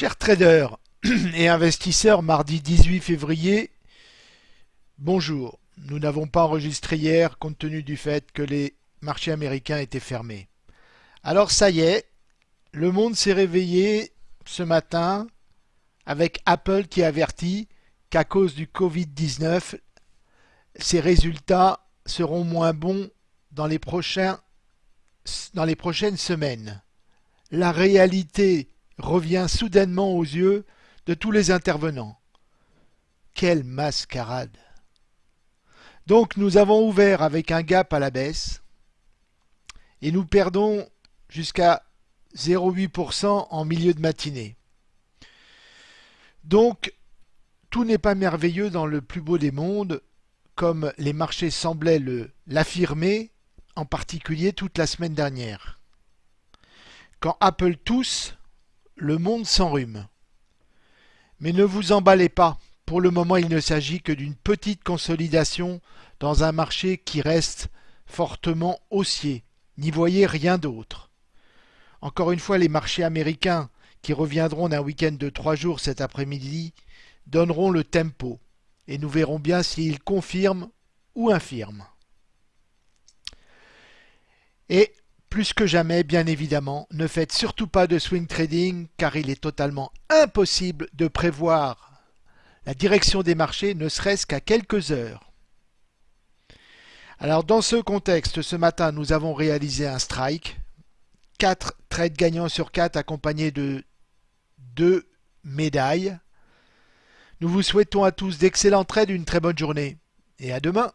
Chers traders et investisseurs, mardi 18 février, bonjour. Nous n'avons pas enregistré hier compte tenu du fait que les marchés américains étaient fermés. Alors ça y est, le monde s'est réveillé ce matin avec Apple qui avertit qu'à cause du Covid-19, ses résultats seront moins bons dans les, dans les prochaines semaines. La réalité revient soudainement aux yeux de tous les intervenants. Quelle mascarade Donc nous avons ouvert avec un gap à la baisse et nous perdons jusqu'à 0,8% en milieu de matinée. Donc tout n'est pas merveilleux dans le plus beau des mondes comme les marchés semblaient l'affirmer, en particulier toute la semaine dernière. Quand Apple tousse, le monde s'enrhume. Mais ne vous emballez pas, pour le moment il ne s'agit que d'une petite consolidation dans un marché qui reste fortement haussier. N'y voyez rien d'autre. Encore une fois, les marchés américains, qui reviendront d'un week-end de trois jours cet après-midi, donneront le tempo, et nous verrons bien s'ils confirment ou infirment. Plus que jamais, bien évidemment, ne faites surtout pas de swing trading car il est totalement impossible de prévoir la direction des marchés ne serait-ce qu'à quelques heures. Alors dans ce contexte, ce matin, nous avons réalisé un strike. 4 trades gagnants sur 4 accompagnés de 2 médailles. Nous vous souhaitons à tous d'excellents trades, une très bonne journée et à demain.